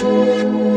Música